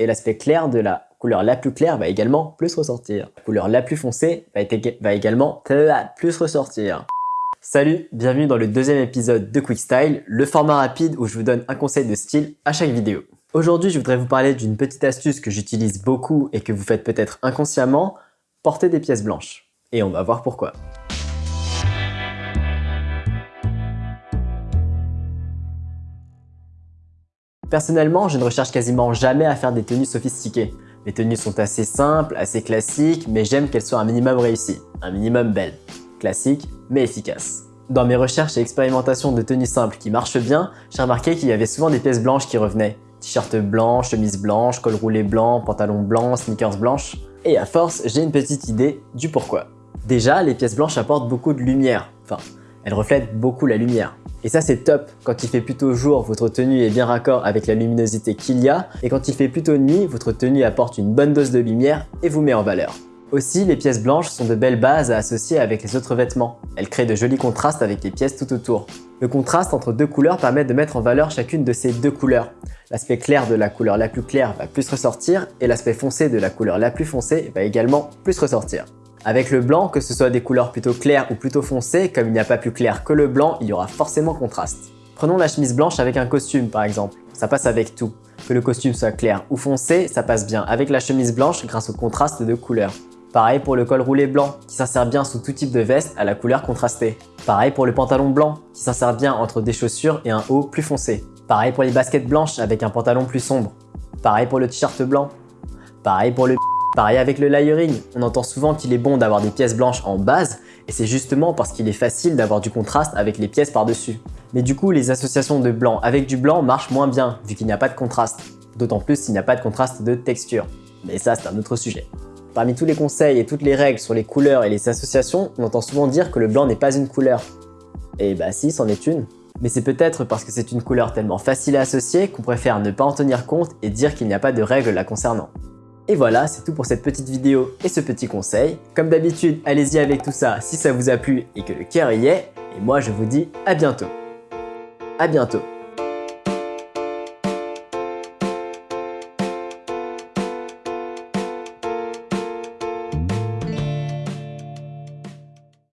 et l'aspect clair de la couleur la plus claire va également plus ressortir. La couleur la plus foncée va, également plus ressortir. Salut, bienvenue dans le deuxième épisode de Quick Style, le format rapide où je vous donne un conseil de style à chaque vidéo. Aujourd'hui, je voudrais vous parler d'une petite astuce que j'utilise beaucoup et que vous faites peut-être inconsciemment, porter des pièces blanches. Et on va voir pourquoi. Personnellement, je ne recherche quasiment jamais à faire des tenues sophistiquées. Mes tenues sont assez simples, assez classiques, mais j'aime qu'elles soient un minimum réussies, un minimum belles. Classique, mais efficace. Dans mes recherches et expérimentations de tenues simples qui marchent bien, j'ai remarqué qu'il y avait souvent des pièces blanches qui revenaient. T-shirt blanc, chemise blanche, col roulé blanc, pantalon blanc, sneakers blanches. Et à force, j'ai une petite idée du pourquoi. Déjà, les pièces blanches apportent beaucoup de lumière. Elles reflètent beaucoup la lumière. Et ça c'est top, quand il fait plutôt jour, votre tenue est bien raccord avec la luminosité qu'il y a, et quand il fait plutôt nuit, votre tenue apporte une bonne dose de lumière et vous met en valeur. Aussi, les pièces blanches sont de belles bases à associer avec les autres vêtements. Elles créent de jolis contrastes avec les pièces tout autour. Le contraste entre deux couleurs permet de mettre en valeur chacune de ces deux couleurs. L'aspect clair de la couleur la plus claire va plus ressortir et l'aspect foncé de la couleur la plus foncée va également plus ressortir. Avec le blanc, que ce soit des couleurs plutôt claires ou plutôt foncées, comme il n'y a pas plus clair que le blanc, il y aura forcément contraste. Prenons la chemise blanche avec un costume par exemple, ça passe avec tout. Que le costume soit clair ou foncé, ça passe bien avec la chemise blanche grâce au contraste de couleurs. Pareil pour le col roulé blanc, qui s'insère bien sous tout type de veste à la couleur contrastée. Pareil pour le pantalon blanc, qui s'insère bien entre des chaussures et un haut plus foncé. Pareil pour les baskets blanches avec un pantalon plus sombre. Pareil pour le t-shirt blanc. Pareil pour le Pareil avec le layering, on entend souvent qu'il est bon d'avoir des pièces blanches en base et c'est justement parce qu'il est facile d'avoir du contraste avec les pièces par-dessus. Mais du coup, les associations de blanc avec du blanc marchent moins bien vu qu'il n'y a pas de contraste, d'autant plus s'il n'y a pas de contraste de texture. Mais ça, c'est un autre sujet. Parmi tous les conseils et toutes les règles sur les couleurs et les associations, on entend souvent dire que le blanc n'est pas une couleur. Et bah si, c'en est une. Mais c'est peut-être parce que c'est une couleur tellement facile à associer qu'on préfère ne pas en tenir compte et dire qu'il n'y a pas de règles la concernant. Et voilà, c'est tout pour cette petite vidéo et ce petit conseil. Comme d'habitude, allez-y avec tout ça si ça vous a plu et que le cœur y est. Et moi, je vous dis à bientôt. À bientôt.